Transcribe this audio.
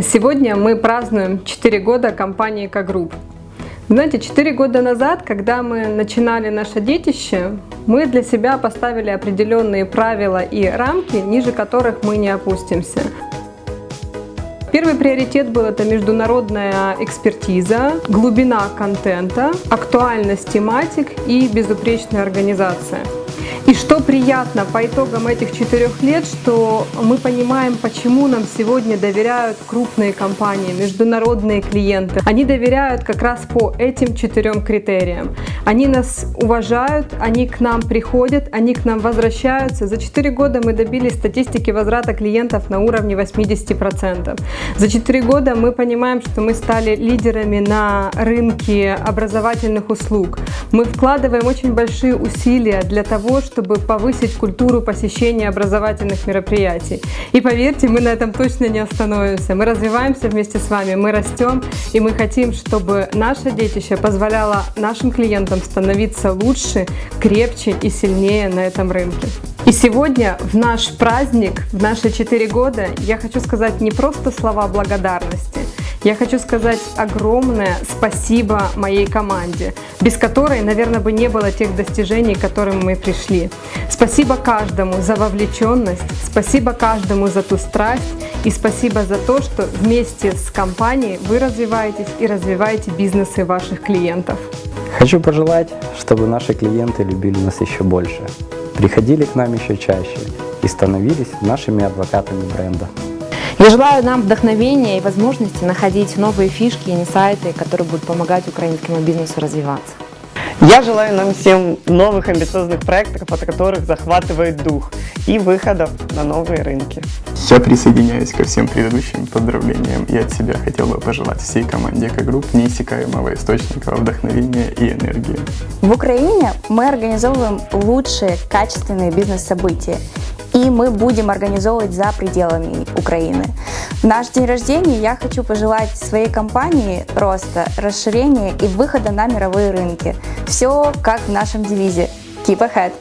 Сегодня мы празднуем 4 года компании «Экогрупп». Знаете, 4 года назад, когда мы начинали наше детище, мы для себя поставили определенные правила и рамки, ниже которых мы не опустимся. Первый приоритет был это международная экспертиза, глубина контента, актуальность тематик и безупречная организация. И что приятно по итогам этих четырех лет, что мы понимаем, почему нам сегодня доверяют крупные компании, международные клиенты. Они доверяют как раз по этим четырем критериям. Они нас уважают, они к нам приходят, они к нам возвращаются. За четыре года мы добились статистики возврата клиентов на уровне 80%. За четыре года мы понимаем, что мы стали лидерами на рынке образовательных услуг. Мы вкладываем очень большие усилия для того, чтобы чтобы повысить культуру посещения образовательных мероприятий. И поверьте, мы на этом точно не остановимся. Мы развиваемся вместе с вами, мы растем, и мы хотим, чтобы наше детище позволяло нашим клиентам становиться лучше, крепче и сильнее на этом рынке. И сегодня в наш праздник, в наши четыре года, я хочу сказать не просто слова благодарности, я хочу сказать огромное спасибо моей команде, без которой, наверное, бы не было тех достижений, к которым мы пришли. Спасибо каждому за вовлеченность, спасибо каждому за ту страсть и спасибо за то, что вместе с компанией вы развиваетесь и развиваете бизнесы ваших клиентов. Хочу пожелать, чтобы наши клиенты любили нас еще больше, приходили к нам еще чаще и становились нашими адвокатами бренда. Я желаю нам вдохновения и возможности находить новые фишки и инсайты, которые будут помогать украинскому бизнесу развиваться. Я желаю нам всем новых амбициозных проектов, от которых захватывает дух, и выходов на новые рынки. Я присоединяюсь ко всем предыдущим поздравлениям и от себя хотел бы пожелать всей команде Экогрупп неиссякаемого источника вдохновения и энергии. В Украине мы организовываем лучшие качественные бизнес-события и мы будем организовывать за пределами Украины. В наш день рождения я хочу пожелать своей компании роста, расширения и выхода на мировые рынки. Все как в нашем девизе «Keep ahead».